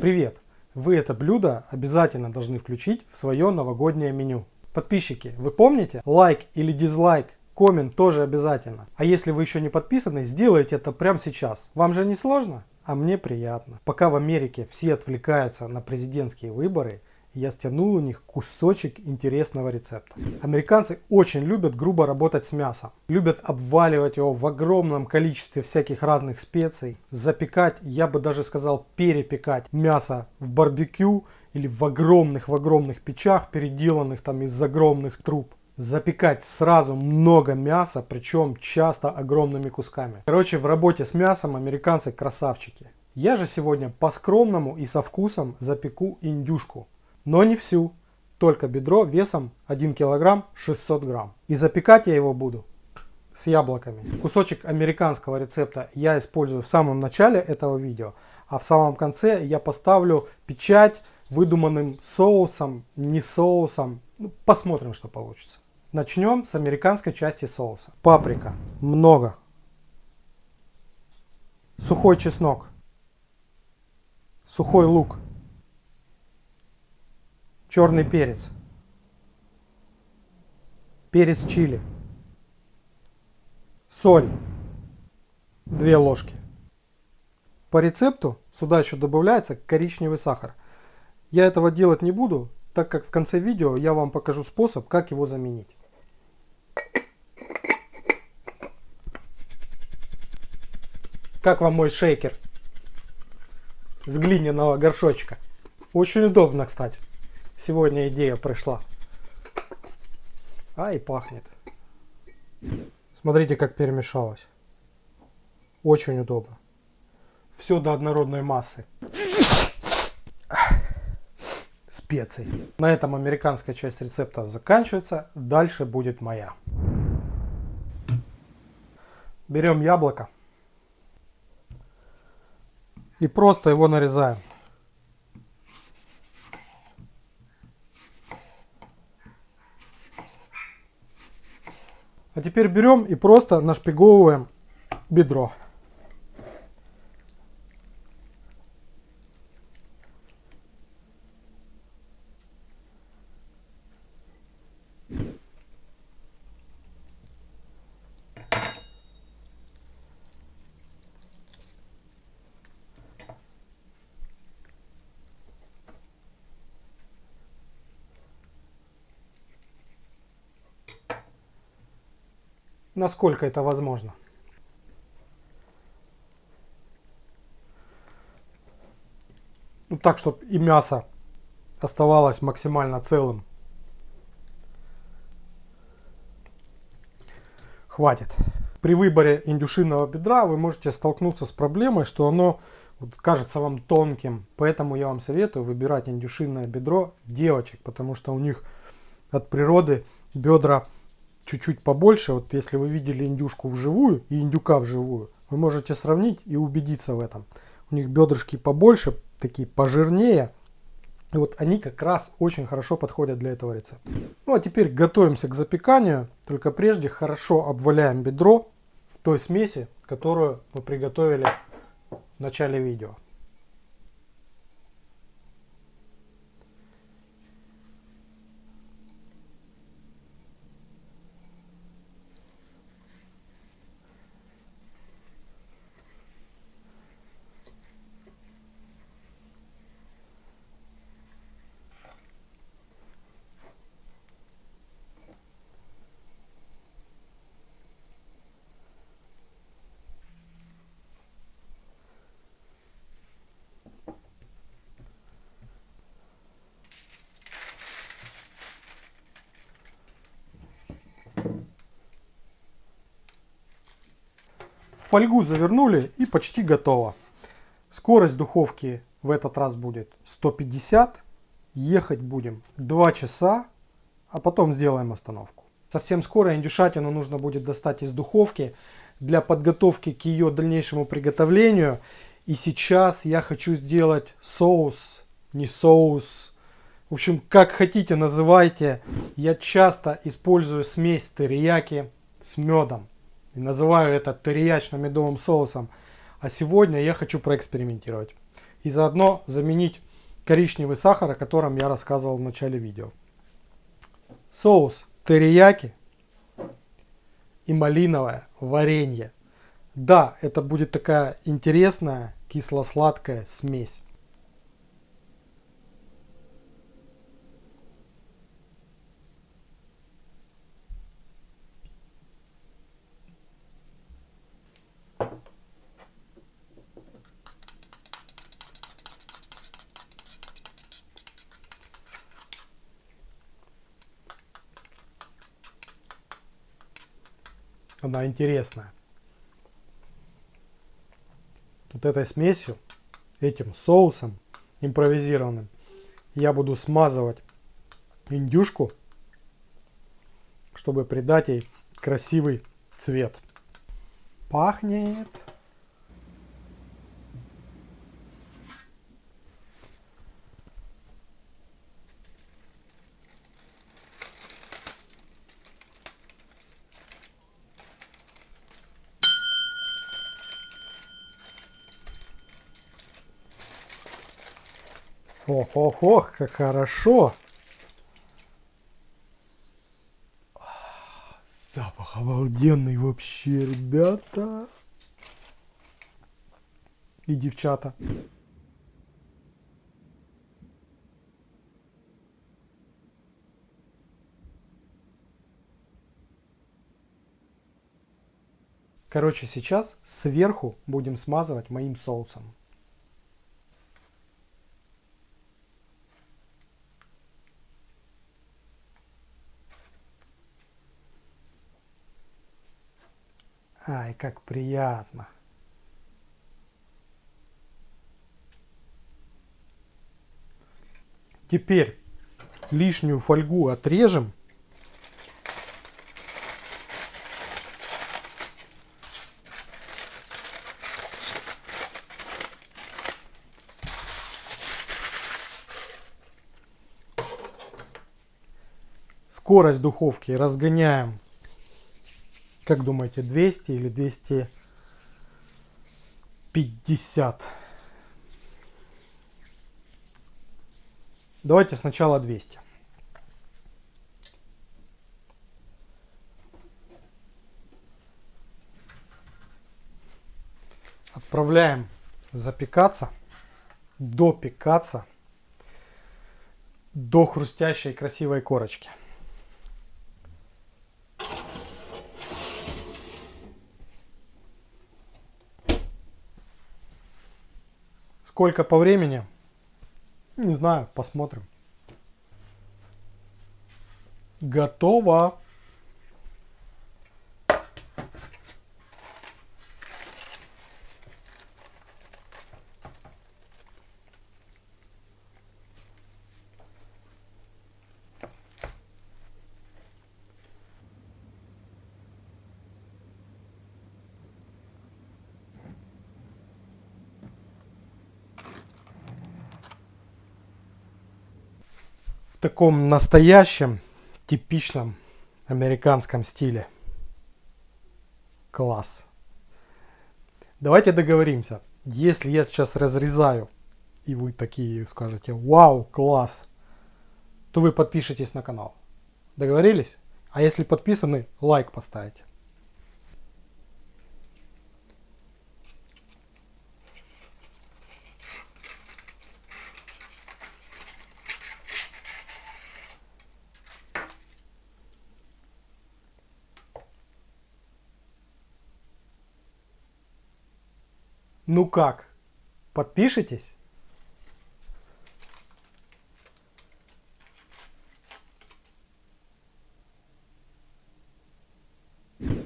Привет! Вы это блюдо обязательно должны включить в свое новогоднее меню. Подписчики, вы помните? Лайк или дизлайк, коммент тоже обязательно. А если вы еще не подписаны, сделайте это прямо сейчас. Вам же не сложно? А мне приятно. Пока в Америке все отвлекаются на президентские выборы, я стянул у них кусочек интересного рецепта. Американцы очень любят грубо работать с мясом. Любят обваливать его в огромном количестве всяких разных специй. Запекать, я бы даже сказал перепекать мясо в барбекю или в огромных в огромных печах, переделанных там из огромных труб. Запекать сразу много мяса, причем часто огромными кусками. Короче, в работе с мясом американцы красавчики. Я же сегодня по-скромному и со вкусом запеку индюшку но не всю, только бедро весом 1 кг 600 грамм. И запекать я его буду с яблоками. Кусочек американского рецепта я использую в самом начале этого видео, а в самом конце я поставлю печать выдуманным соусом, не соусом. Ну, посмотрим, что получится. Начнем с американской части соуса. Паприка. Много. Сухой чеснок. Сухой лук черный перец, перец чили, соль, 2 ложки. По рецепту сюда еще добавляется коричневый сахар. Я этого делать не буду, так как в конце видео я вам покажу способ, как его заменить. Как вам мой шейкер с глиняного горшочка? Очень удобно, кстати сегодня идея пришла. А и пахнет. Смотрите, как перемешалось. Очень удобно. Все до однородной массы. Специй. На этом американская часть рецепта заканчивается. Дальше будет моя. Берем яблоко. И просто его нарезаем. А теперь берем и просто нашпиговываем бедро. Насколько это возможно. Ну, так, чтобы и мясо оставалось максимально целым. Хватит. При выборе индюшиного бедра вы можете столкнуться с проблемой, что оно вот, кажется вам тонким. Поэтому я вам советую выбирать индюшиное бедро девочек, потому что у них от природы бедра чуть-чуть побольше, вот если вы видели индюшку вживую и индюка вживую, вы можете сравнить и убедиться в этом. У них бедрышки побольше, такие пожирнее. И вот они как раз очень хорошо подходят для этого рецепта. Ну а теперь готовимся к запеканию. Только прежде хорошо обваляем бедро в той смеси, которую мы приготовили в начале видео. Фольгу завернули и почти готово. Скорость духовки в этот раз будет 150. Ехать будем 2 часа, а потом сделаем остановку. Совсем скоро индюшатину нужно будет достать из духовки для подготовки к ее дальнейшему приготовлению. И сейчас я хочу сделать соус, не соус. В общем, как хотите называйте. Я часто использую смесь терияки с медом. И называю это терияечно-медовым соусом. А сегодня я хочу проэкспериментировать. и заодно заменить коричневый сахар, о котором я рассказывал в начале видео. Соус терияки и малиновое варенье. Да, это будет такая интересная кисло-сладкая смесь. Она интересная. Вот этой смесью, этим соусом импровизированным, я буду смазывать индюшку, чтобы придать ей красивый цвет. Пахнет. Ох, ох, ох, как хорошо. Запах обалденный вообще, ребята. И девчата. Короче, сейчас сверху будем смазывать моим соусом. Ай, как приятно. Теперь лишнюю фольгу отрежем. Скорость духовки разгоняем как думаете, 200 или 250? Давайте сначала 200. Отправляем запекаться, допекаться до хрустящей красивой корочки. Сколько по времени? Не знаю, посмотрим. Готово. В таком настоящем, типичном американском стиле. Класс. Давайте договоримся. Если я сейчас разрезаю, и вы такие скажете, вау, класс, то вы подпишитесь на канал. Договорились? А если подписаны, лайк поставите. Ну как? Подпишитесь?